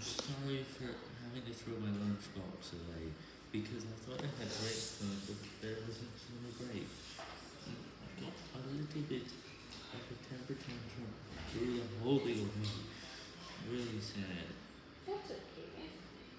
Sorry for having to throw my lunchbox away because I thought I had great but there wasn't any great. I got a little bit of a temper tantrum through the whole thing. Really sad.